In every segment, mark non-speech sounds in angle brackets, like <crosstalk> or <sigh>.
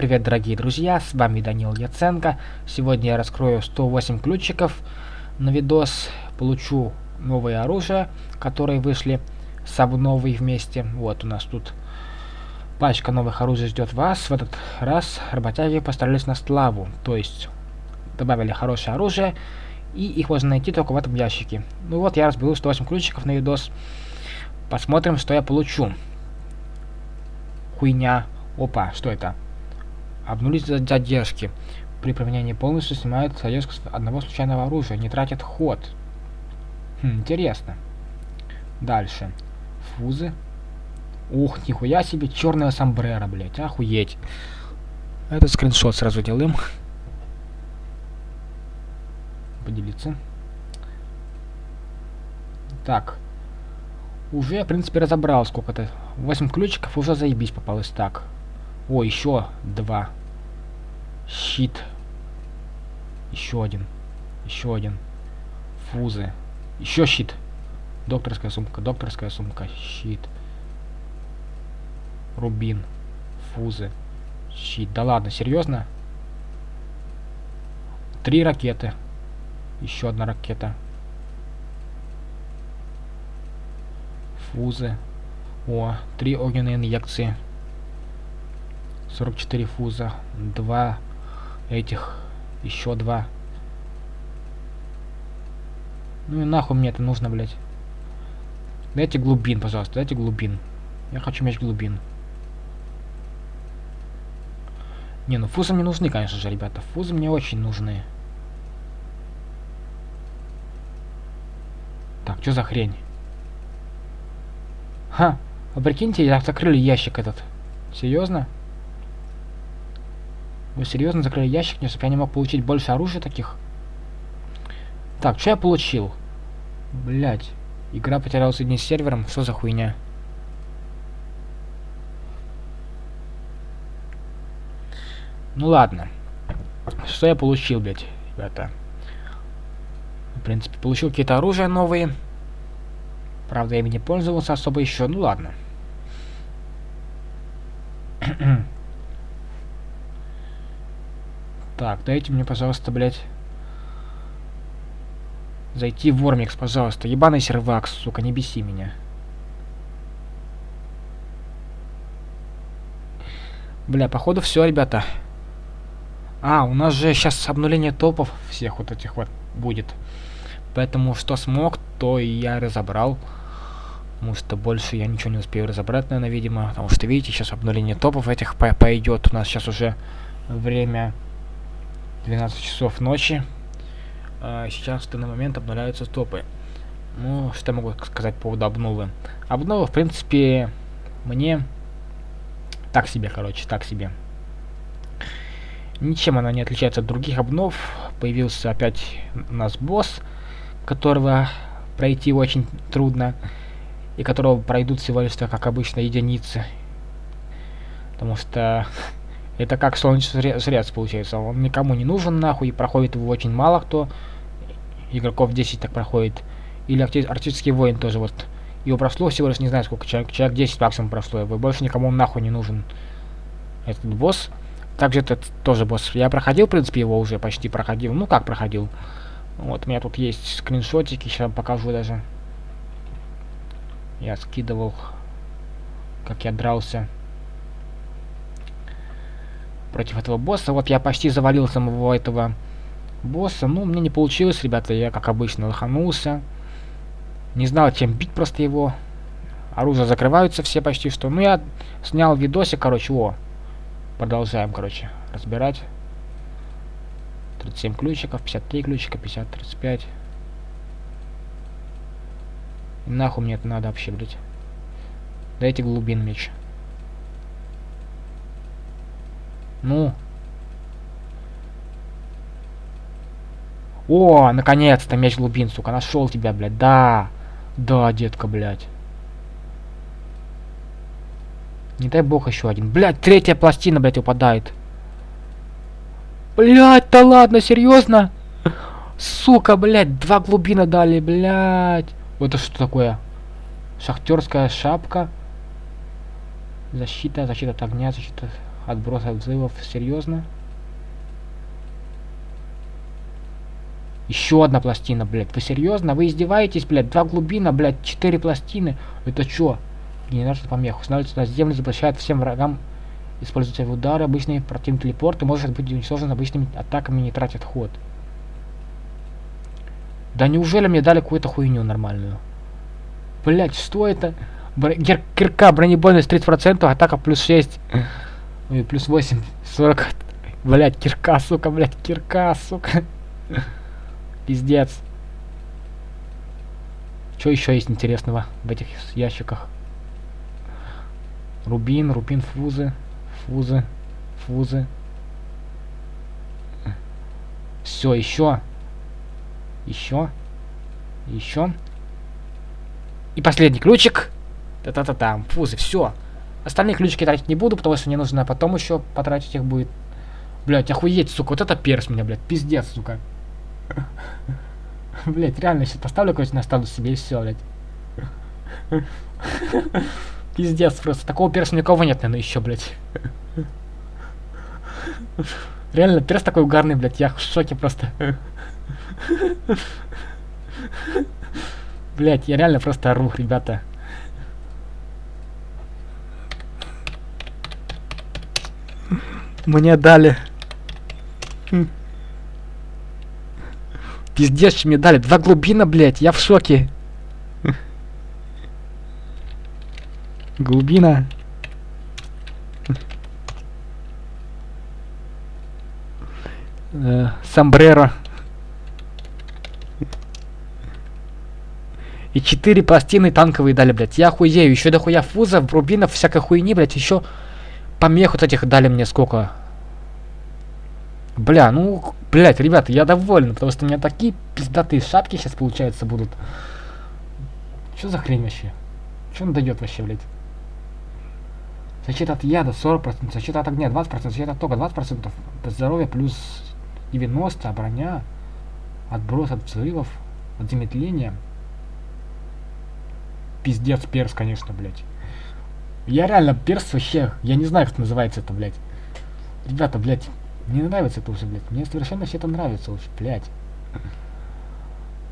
Привет, дорогие друзья, с вами Данил Яценко. Сегодня я раскрою 108 ключиков на видос, получу новое оружие, которые вышли с обновой вместе. Вот у нас тут пачка новых оружий ждет вас. В этот раз работяги постарались на славу, то есть добавили хорошее оружие, и их можно найти только в этом ящике. Ну вот, я разберу 108 ключиков на видос. Посмотрим, что я получу. Хуйня. Опа, что это? Обнулить задержки. При применении полностью снимают задержку с одного случайного оружия, не тратят ход. Хм, интересно. Дальше. Фузы. Ух, нихуя себе, черная сомбрера, блять, охуеть. Этот скриншот сразу делаем. Поделиться. Так. Уже, в принципе, разобрал сколько-то. 8 ключиков уже заебись попалось. Так. О, еще два. Щит. Еще один. Еще один. Фузы. Еще щит. Докторская сумка, докторская сумка, щит. Рубин. Фузы. Щит. Да ладно, серьезно? Три ракеты. Еще одна ракета. Фузы. О, три огненные инъекции. 44 фуза. Два этих. Еще два. Ну и нахуй мне это нужно, блядь. Дайте глубин, пожалуйста, дайте глубин. Я хочу меч глубин. Не, ну фузы мне нужны, конечно же, ребята. Фузы мне очень нужны. Так, что за хрень? Ха, а прикиньте, закрыли ящик этот. Серьезно? Вы серьезно закрыли ящик, чтобы я не мог получить больше оружия таких? Так, что я получил? Блять. Игра потеряла соединение с сервером. Что за хуйня? Ну ладно. Что я получил, блять, ребята? В принципе, получил какие-то оружия новые. Правда, я ими не пользовался особо еще. Ну ладно. <clears throat> Так, дайте мне, пожалуйста, блядь... Зайти в Вормикс, пожалуйста. Ебаный сервакс, сука, не беси меня. Бля, походу все, ребята. А, у нас же сейчас обнуление топов всех вот этих вот будет. Поэтому что смог, то и я разобрал. Потому что больше я ничего не успею разобрать, наверное, видимо. Потому что, видите, сейчас обнуление топов этих по пойдет. У нас сейчас уже время 12 часов ночи. А сейчас в данный момент обновляются топы. Ну, что я могу сказать по поводу обновы? Обнова, в принципе, мне так себе, короче, так себе. Ничем она не отличается от других обнов. Появился опять у нас босс, которого пройти очень трудно. И которого пройдут всего лишь, как обычно, единицы. Потому что <laughs> это как солнечный жрец получается. Он никому не нужен нахуй, и проходит его очень мало кто. Игроков 10 так проходит. Или арктический воин тоже вот. Его прошло всего лишь не знаю сколько человек. Человек 10 максимум прошло его. Больше никому нахуй не нужен. Этот босс. Также этот тоже босс. Я проходил, в принципе, его уже почти проходил. Ну как проходил. Вот у меня тут есть скриншотики, сейчас покажу даже. Я скидывал, как я дрался против этого босса. Вот я почти завалил самого этого босса. Ну, мне не получилось, ребята. Я, как обычно, лоханулся. Не знал, чем бить просто его. Оружия закрываются все почти что. Ну, я снял видосик, короче, о. Продолжаем, короче, разбирать. 37 ключиков, 53 ключика, 50, 35. И нахуй мне это надо вообще, блядь. Дайте глубин меч. Ну. О, наконец-то меч глубин, сука. Нашел тебя, блядь. Да. Да, детка, блядь. Не дай бог еще один. Блядь, третья пластина, блядь, упадает. Блядь, да ладно, серьезно? Сука, блядь, два глубина дали, блядь. Это что такое? Шахтерская шапка. Защита, защита от огня, защита Отброс от взрывов. Серьезно? Еще одна пластина, блядь. Вы серьезно? Вы издеваетесь, блядь? Два глубина, блядь. Четыре пластины. Это что? Генератор помех. Устанавливается на землю, запрещает всем врагам использовать удары. Обычный противный телепорт и может быть уничтожен обычными атаками, не тратит ход. Да неужели мне дали какую-то хуйню нормальную? Блять, что это? Бр гер кирка, бронебойность 30%, атака плюс 6. Ой, плюс 8, 40. Блять, кирка, сука, блять, кирка, сука. Пиздец. Что еще есть интересного в этих ящиках? Рубин, рубин, фузы, фузы, фузы. Все, еще. Еще. Еще. И последний ключик. Та-та-та-там. Фузы, все. Остальные ключики тратить не буду, потому что мне нужно потом еще потратить их будет. Блять, охуеть, сука, вот это перс меня, блядь, пиздец, сука. <laughs> Блять, реально сейчас поставлю короче на статус себе и все, блядь. <laughs> Пиздец просто. Такого перса никого нет, наверное, еще, блядь. Реально, перс такой угарный, блядь, я в шоке просто. <laughs> Блять, я реально просто ору, ребята. Мне дали. Пиздец, мне дали. Два глубина, блять, я в шоке. Глубина. Э, Самбреро. И четыре пластины танковые дали, блядь. Я хуею. Еще дохуя фузов, рубинов, всякой хуйни, блядь. Еще помех вот этих дали мне сколько. Бля, ну, блядь, ребята, я доволен, потому что у меня такие пиздатые шапки сейчас, получается, будут. Что за хрень вообще? Что он дает вообще, блядь? Защита от яда 40%, защита от огня 20%, защита от тока 20%, здоровье плюс 90, а броня, отброс от взрывов, от замедления пиздец перс, конечно, блядь. Я реально перс вообще, я не знаю, как называется это, блядь. Ребята, блядь, мне нравится это уже, блядь. Мне совершенно все это нравится уже, блядь.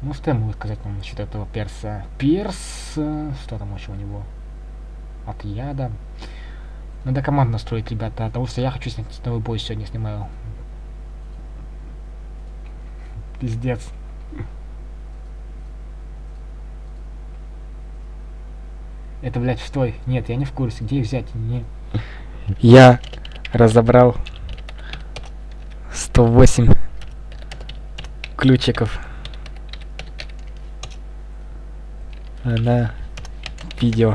Ну, что я могу сказать вам насчет этого перса? Перс, э, что там еще у него? От яда. Надо команду настроить, ребята, потому что я хочу снять новый бой сегодня снимаю. Пиздец. Это, блядь, стой. Нет, я не в курсе. Где их взять? Не. Я разобрал 108 ключиков на видео.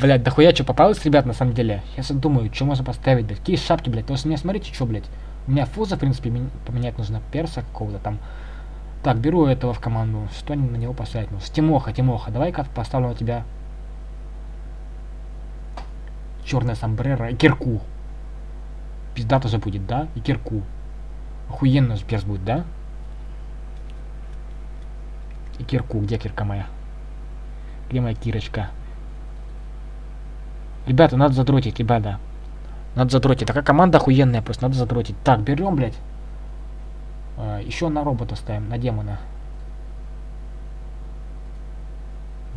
Блять, дохуя что попалось, ребят, на самом деле. Я думаю, что можно поставить, блядь. Какие шапки, блядь. Потому что меня, смотрите, что, блядь. У меня фуза, в принципе, поменять нужно перса какого-то там. Так, беру этого в команду. Что на него поставить? Ну, Тимоха, Тимоха, давай-ка поставлю на тебя черная сомбрера и кирку. Пизда тоже будет, да? И кирку. Охуенно же перс будет, да? И кирку. Где кирка моя? Где моя кирочка? Ребята, надо задротить, ребята. Надо задротить. Такая команда охуенная, просто надо задротить. Так, берем, блядь. А, еще на робота ставим, на демона.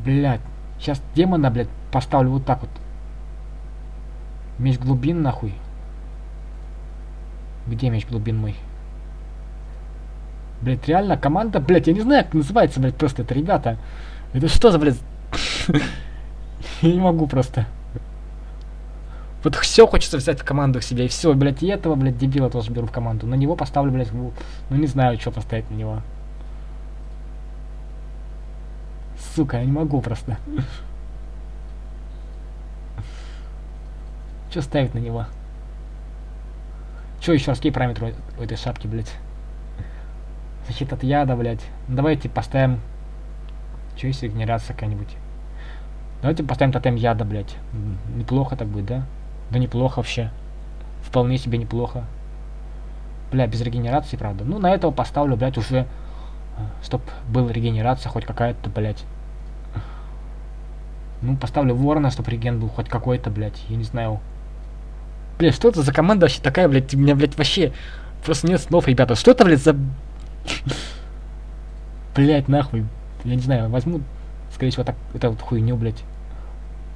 Блять. Сейчас демона, блядь, поставлю вот так вот. Меч глубин, нахуй. Где меч глубин мой? Блять, реально команда, блять, я не знаю, как называется, блять, просто это, ребята. Это что за, блядь? <laughs> Я не могу просто. Вот все хочется взять в команду себе, и все, блядь, и этого, блядь, дебила тоже беру в команду. На него поставлю, блядь, ну не знаю, что поставить на него. Сука, я не могу просто. <laughs> Что ставить на него? Что еще раз, какие параметры у этой шапки, блядь? Защита от яда, блядь. Ну, давайте поставим... Что если генерация какая-нибудь? Давайте поставим тотем яда, блядь. Неплохо так будет, да? Да неплохо вообще. Вполне себе неплохо. Бля, без регенерации, правда. Ну, на этого поставлю, блядь, уже... Э, чтоб была регенерация хоть какая-то, блядь. Ну, поставлю ворона, чтоб реген был хоть какой-то, блядь. Я не знаю. Блядь, что это за команда вообще такая, блядь, у меня, блядь, вообще просто нет слов, ребята. Что это, блядь, за... <laughs> Блядь, нахуй. Я не знаю, возьму, скорее всего, так, это вот хуйню, блядь.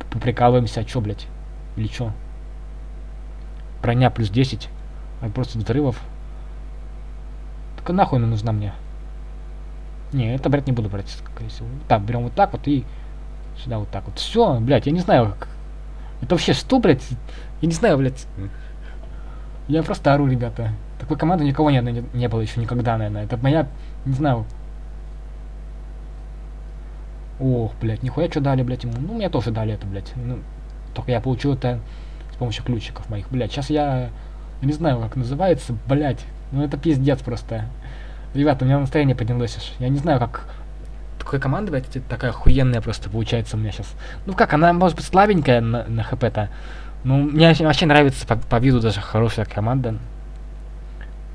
Поприкалываемся, а чё, блядь? Или чё? Броня плюс 10. А просто взрывов. Так нахуй она нужна мне? Не, это брать не буду брать, скорее всего. Так, берем вот так вот и сюда вот так вот. Все, блядь, я не знаю, как... Это вообще что, блядь? Я не знаю, блядь. Я просто ору, ребята. Такой команды никого не, не, не было еще никогда, наверное. Это моя, не знаю. Ох, блядь, нихуя что дали, блядь, ему. Ну, мне тоже дали это, блядь. Ну, только я получил это помощью ключиков моих. Блядь, сейчас я, не знаю, как называется, блядь. Ну, это пиздец просто. Ребята, у меня настроение поднялось аж. Я не знаю, как... Такой команда, блядь, такая охуенная просто получается у меня сейчас. Ну как, она может быть слабенькая на, на хп-то. Ну, мне вообще нравится по, по виду даже хорошая команда.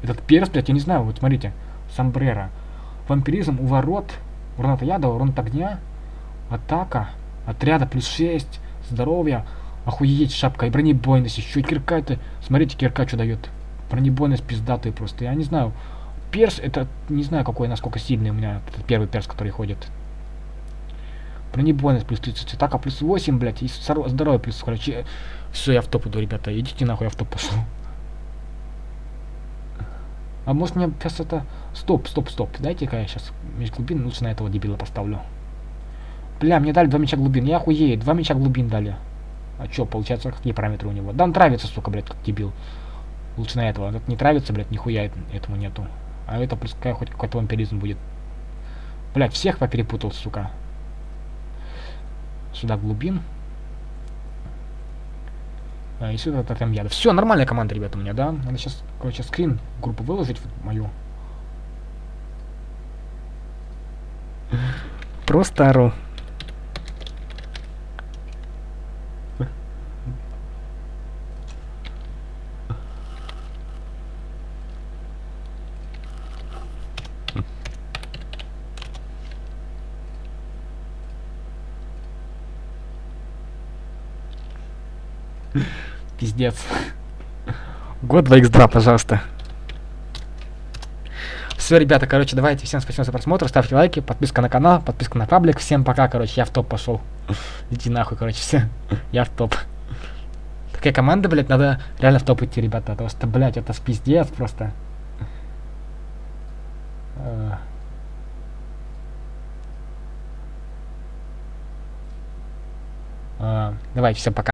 Этот перс, блядь, я не знаю, вот смотрите. Самбрера. Вампиризм у ворот. Урон от яда, урон от огня. Атака. Отряда плюс 6. Здоровье. Охуеть, шапка и бронебойность. Еще кирка это. Смотрите, кирка что дает. Бронебойность пиздатый просто. Я не знаю. Перс, это не знаю, какой, насколько сильный у меня этот первый перс, который ходит. Бронебойность плюс 30, атака плюс 8, блядь, и здоровье плюс, короче. Все, я в топ иду, ребята, идите нахуй, я в топ пошел. А может мне сейчас это... Стоп, стоп, стоп. Дайте-ка я сейчас меч глубин лучше на этого дебила поставлю. Бля, мне дали два меча глубин. Я охуею, два меча глубин дали. А чё, получается, какие параметры у него? Да он травится, сука, блядь, как дебил. Лучше на этого. Этот не травится, блядь, нихуя этому нету. А это пускай хоть какой-то вампиризм будет. Блять, всех поперепутал, сука. Сюда глубин. А, и сюда там яда. Все, нормальная команда, ребята, у меня, да? Надо сейчас, короче, скрин группу выложить мою. Просто ору. Пиздец. Год 2x2, пожалуйста. Все, ребята, короче, давайте. Всем спасибо за просмотр. Ставьте лайки, подписка на канал, подписка на паблик. Всем пока, короче, я в топ пошел. Иди нахуй, короче, все. я в топ. Такая команда, блядь, надо реально в топ идти, ребята. Потому что, блядь, это спиздец просто. Uh, давайте, всем пока.